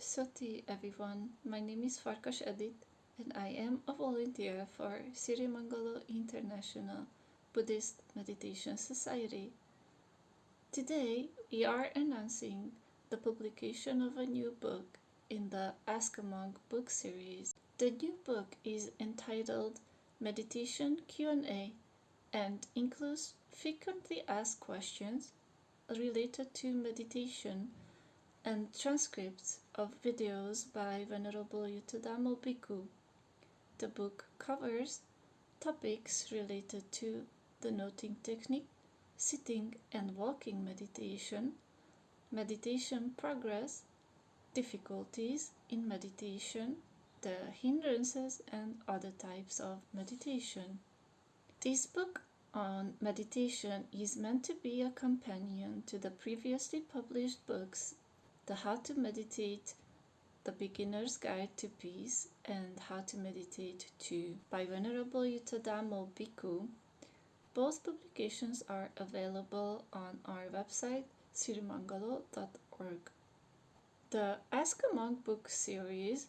Soti everyone, my name is Farkas Edith and I am a volunteer for Sirimangalo International Buddhist Meditation Society. Today we are announcing the publication of a new book in the Ask a Monk book series. The new book is entitled Meditation Q&A and includes frequently asked questions related to meditation and transcripts of videos by Venerable Yuttadhammo Bhikkhu. The book covers topics related to the noting technique, sitting and walking meditation, meditation progress, difficulties in meditation, the hindrances and other types of meditation. This book on meditation is meant to be a companion to the previously published books the How to Meditate, The Beginner's Guide to Peace, and How to Meditate 2 by Venerable Yuttadhammo Bhikkhu. Both publications are available on our website sirimangalo.org. The Ask a Monk book series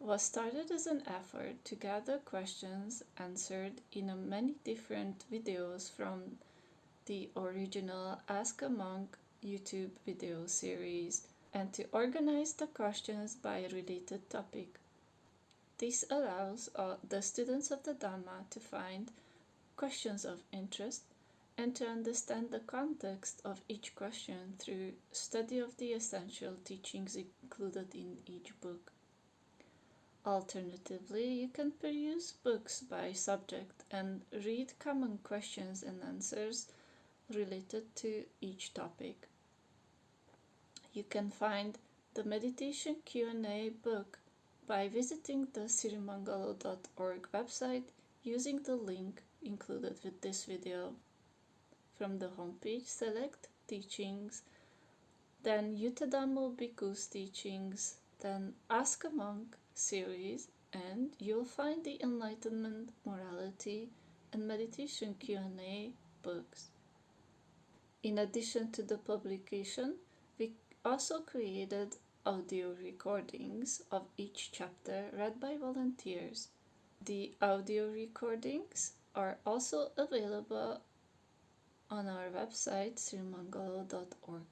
was started as an effort to gather questions answered in many different videos from the original Ask a Monk YouTube video series and to organize the questions by related topic. This allows uh, the students of the Dhamma to find questions of interest and to understand the context of each question through study of the essential teachings included in each book. Alternatively, you can peruse books by subject and read common questions and answers related to each topic. You can find the Meditation Q&A book by visiting the sirimangalo.org website using the link included with this video. From the homepage, select Teachings, then Yuttadhammo Bhikkhu's Teachings, then Ask a Monk series, and you'll find the Enlightenment, Morality, and Meditation Q&A books. In addition to the publication, we also created audio recordings of each chapter read by volunteers. The audio recordings are also available on our website sirimangalo.org.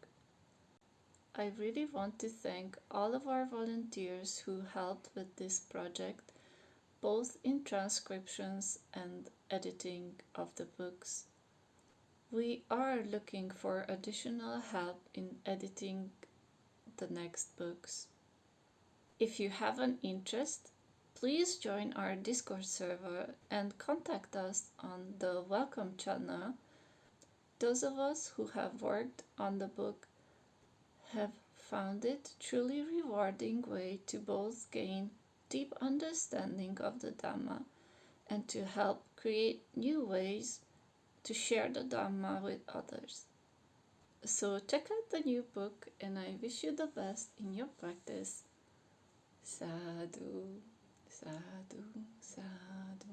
I really want to thank all of our volunteers who helped with this project, both in transcriptions and editing of the books. We are looking for additional help in editing the next books. If you have an interest, please join our Discord server and contact us on the Welcome channel. Those of us who have worked on the book have found it truly rewarding way to both gain deep understanding of the Dhamma and to help create new ways to share the Dhamma with others. So check out the new book and I wish you the best in your practice. Sadhu, sadhu, sadhu.